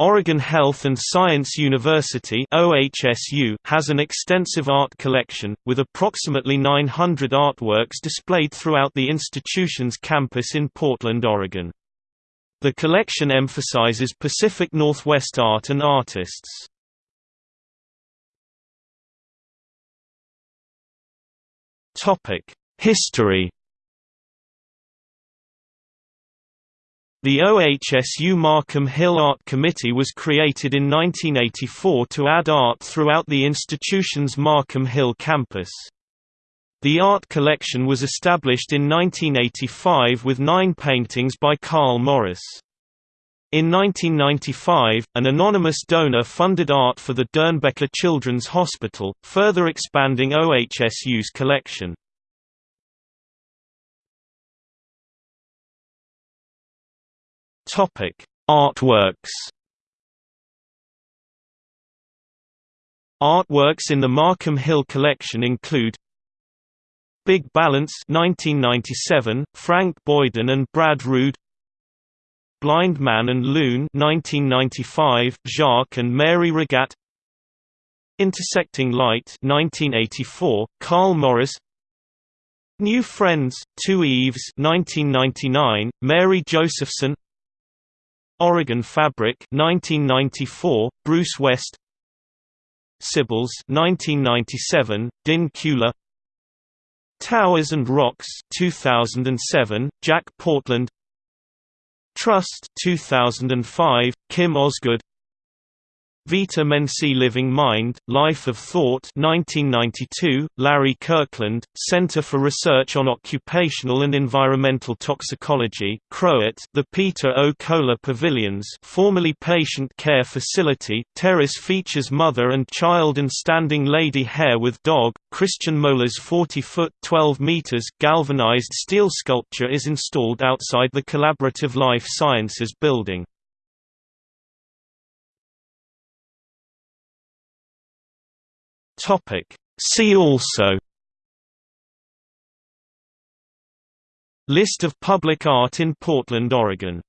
Oregon Health and Science University OHSU has an extensive art collection, with approximately 900 artworks displayed throughout the institution's campus in Portland, Oregon. The collection emphasizes Pacific Northwest art and artists. History The OHSU Markham Hill Art Committee was created in 1984 to add art throughout the institution's Markham Hill campus. The art collection was established in 1985 with nine paintings by Carl Morris. In 1995, an anonymous donor funded art for the Doernbecher Children's Hospital, further expanding OHSU's collection. Topic: Artworks. Artworks in the Markham Hill collection include Big Balance 1997, Frank Boyden and Brad Rood Blind Man and Loon 1995, Jacques and Mary Regat Intersecting Light 1984, Carl Morris New Friends, Two Eves 1999, Mary Josephson Oregon Fabric 1994, Bruce West. Sybils 1997, Din Kula. Towers and Rocks 2007, Jack Portland. Trust 2005, Kim Osgood Vita Mensae Living Mind, Life of Thought 1992, Larry Kirkland, Center for Research on Occupational and Environmental Toxicology CROET, the Peter O. Kohler Pavilions formerly Patient Care Facility, Terrace features mother and child and standing lady hare with dog, Christian Moeller's 40-foot 12 meters galvanized steel sculpture is installed outside the Collaborative Life Sciences building. Topic. See also List of public art in Portland, Oregon